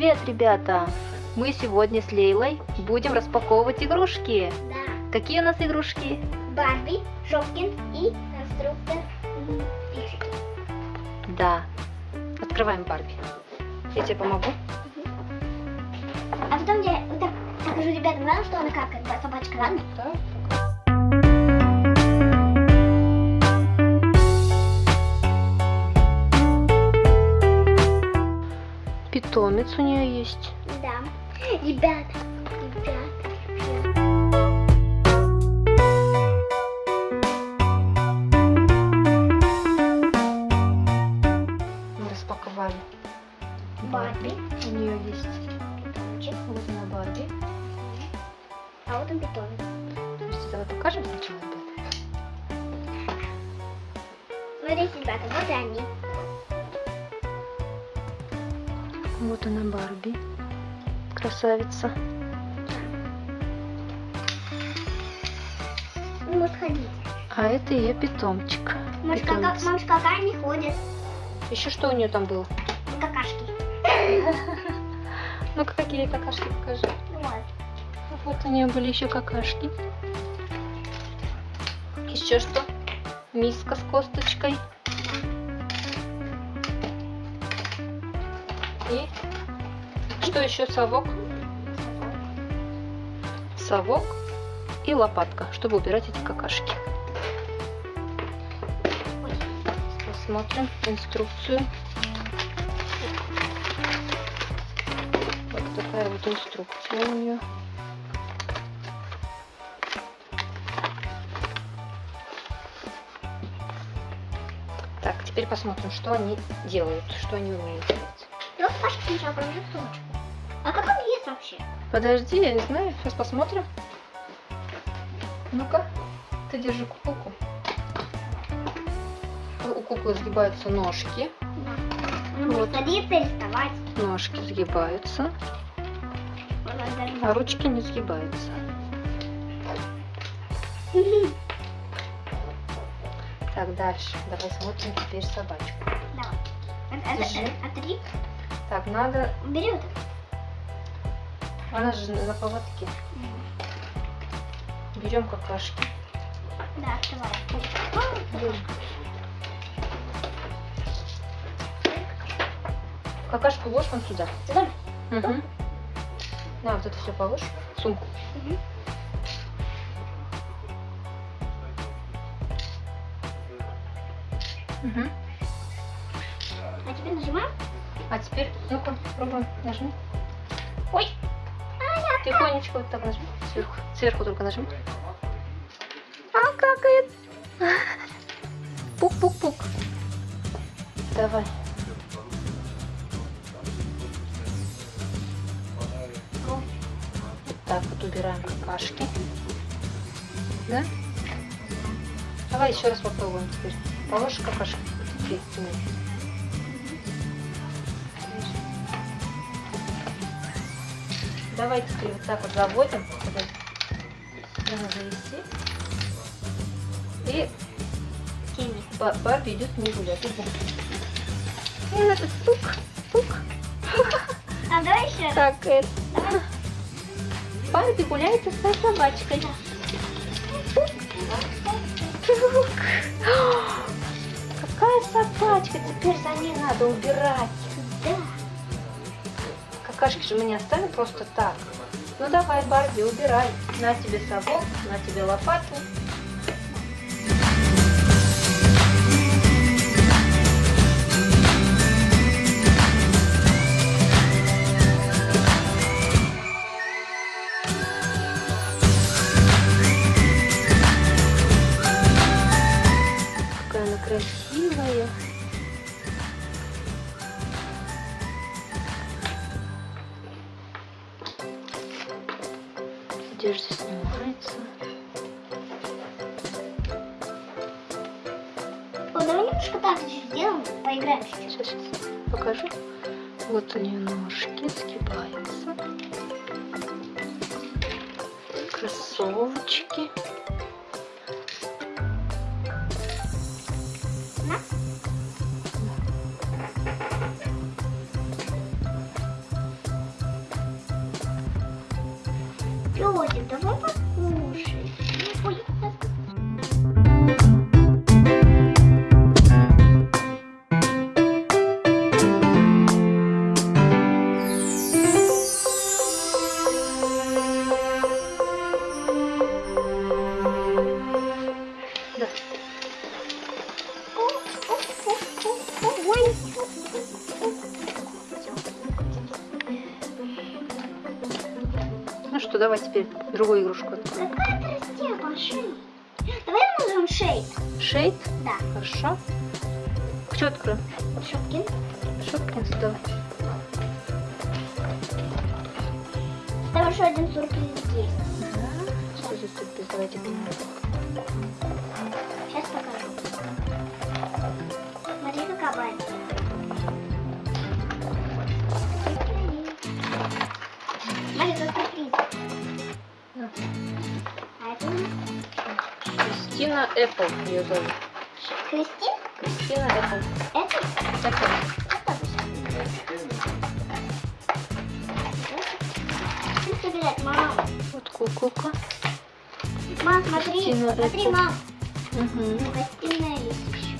привет, ребята! Мы сегодня с Лейлой будем распаковывать игрушки. Да. Какие у нас игрушки? Барби, Шопкин и конструктор фиксики. Да. Открываем Барби. Я тебе помогу. А потом я так покажу ребятам, что она какает, да, собачка, ладно? Так. Питомец у нее есть. Да. Ребята, ребята. Мы распаковали. Барби. У нее есть. Питомчик. Вот она Барби. А вот он питомец. Подожди, давай покажем сначала. Смотрите, ребята, вот они. Вот она Барби. Красавица. Может ходить. А это ее питомчик. Может, кака... Может, какая не ходит. Еще что у нее там было? Какашки. Ну-ка, какие какашки покажи. Вот. Вот у нее были еще какашки. Еще что? Миска с косточкой. И что еще? Совок. Совок и лопатка, чтобы убирать эти какашки. Посмотрим инструкцию. Вот такая вот инструкция у нее. Так, теперь посмотрим, что они делают, что они умеют делать. Вот Пашка сначала положит сумочку. А как он ест вообще? Подожди, я не знаю, сейчас посмотрим. Ну-ка, ты держи куколку. У куклы сгибаются ножки. Да. Может садиться и вставать. Ножки сгибаются, а ручки не сгибаются. Так, дальше. Давай смотрим теперь собачку. Давай. А- а- Держи. а- а три? Так, надо... Бери вот Она же на поводке. это. Берем какашки. Да, открывай. Берем. Какашку ложь вон сюда. Сюда? Угу. На, вот это все положь сумку. Мгм. Угу. А теперь нажимаем. А теперь, ну-ка, пробуем, нажми. Ой. Тихонечко вот так нажми. Сверху. Сверху только нажми. А, какает. Пук-пук-пук. Давай. Вот так вот убираем какашки. Да? Давай еще раз попробуем теперь. Положишь какашки? Здесь, Давай теперь вот так вот заводим. Надо завести. И Барби идет не гулять. И надо стук, стук. А давай еще. Так, это. Барби гуляет со своей собачкой. Какая собачка? Теперь за ней надо убирать. Да. Какашки же мы не оставим просто так. Ну давай, Барби, убирай. На тебе совок, на тебе лопату. Поиграем. Сейчас, сейчас покажу. Вот нее ножки сгибаются. Кроссовочки. Давай теперь другую игрушку откроем. Какая тростяга, шей. Давай назовем шейд. Шейд? Да. Хорошо. Что откроем? Шопкин. Шопкинс, давай. Там еще один сюрприз есть. Что за сюрприз? Давайте глянем. Сейчас покажу. Смотри, какая бабка. Кристина Эппл ее зовут. Кристин? Кристина Эппл. Эппл. Собирать, мам? Вот куколка. Мам, смотри, Кристина смотри, Эппл. мам. Угу. Гостиная есть еще.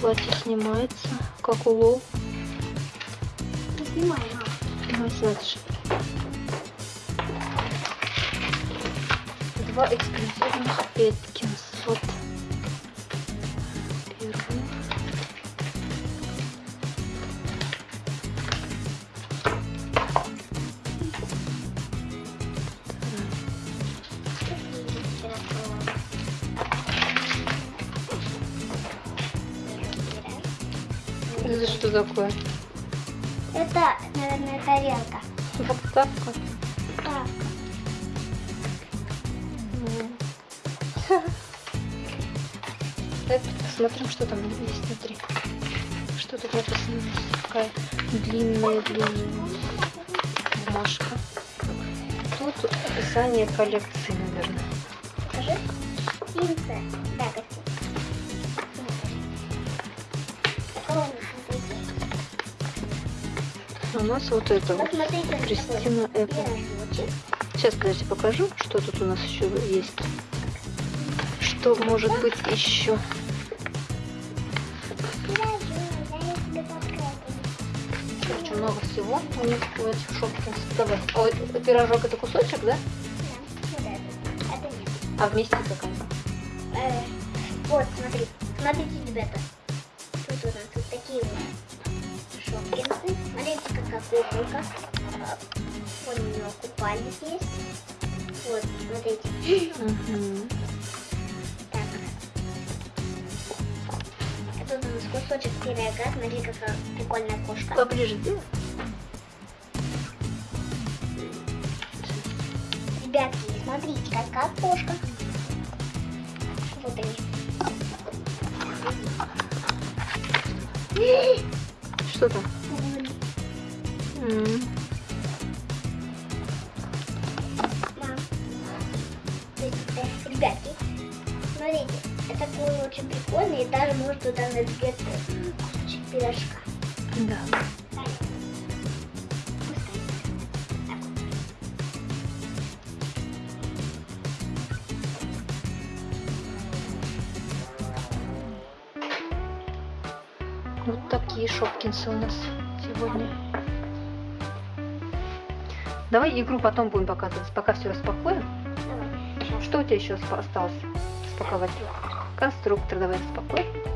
Платье снимается, как. Не снимай, мам. Снимай, смотришь. Два эксклюзивных Петкинс. Вот. Первый. Это что такое? Это, наверное, тарелка. Подставка. Так, посмотрим, что там есть внутри. Что тут написано? Такая длинная, длинная бумажка. Тут описание коллекции, наверное. Покажи. Пинция. Да, у нас вот это вот. Кристина Эппл. Сейчас, подожди, покажу, что тут у нас еще есть. Что может быть еще? Короче, много всего у них у этих шопкинс. Давай. Ой, пирожок это кусочек, да? А вместе какая? Э, вот, смотри. Смотрите, ребята. Тут у нас вот такие вот шопкинсы. Смотрите, какая куколка. Вот у нее купальник есть. Вот, смотрите. Угу. Так. А тут у нас кусочек пирога. Смотри, какая прикольная кошка. Поближе сделай. Ребятки, смотрите, какая кошка. Вот они. Что там? М, Ребятки, смотрите, это такой очень прикольный, и даже может туда набить кусочек пирожка. Да. Вот такие шопкинсы у нас сегодня. Давай игру потом будем показывать, пока все распакуем. Что у тебя еще осталось распаковать? Конструктор давай распакуй.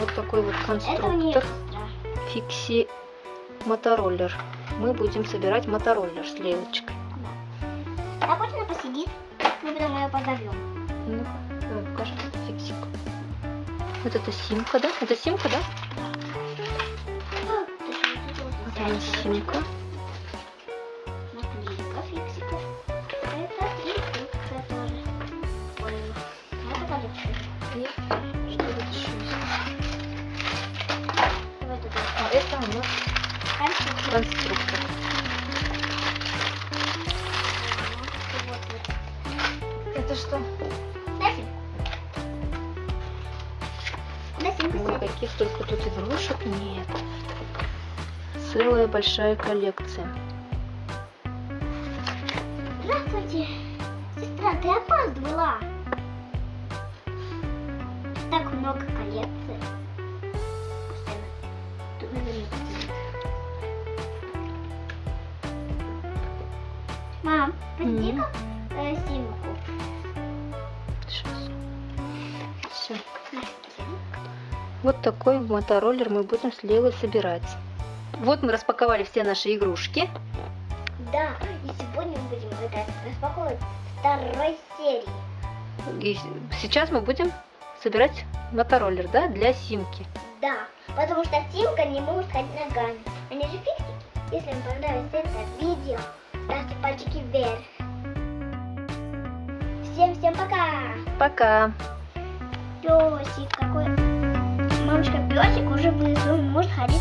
Вот такой вот конструктор. Фикси мотороллер. Мы будем собирать мотороллер с Лейлочкой. А пусть она посидит, мы потом ее позовем. Ну-ка, давай покажи фиксик. Вот это симка, да? Это симка, да? Вот она симка. Ой, каких только тут игрушек нет. Целая большая коллекция. Здравствуйте. Сестра, ты опаздывала. Так много коллекций. Постоянно. Тут надо не потерять. Мам, подойди-ка э, симку. Сейчас. Вот такой мотороллер мы будем с Лилой собирать. Вот мы распаковали все наши игрушки. Да, и сегодня мы будем распаковывать второй серии. И сейчас мы будем собирать мотороллер, да, для Симки. Да, потому что Симка не может ходить ногами. Они же фиксики. Если вам понравилось это видео, ставьте пальчики вверх. Всем-всем пока! Пока! Песик какой. Мамочка, песик уже внизу может ходить.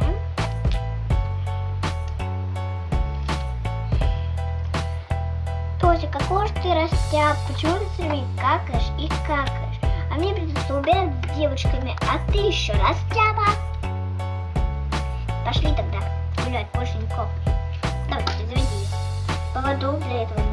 Эм. Песик, какой же ты растяп? Почему ты все время какаешь и какаешь? А мне придется убирать с девочками, а ты еще растяпа. Пошли тогда гулять, больше не копай. Давай, заведи ее. Поводу для этого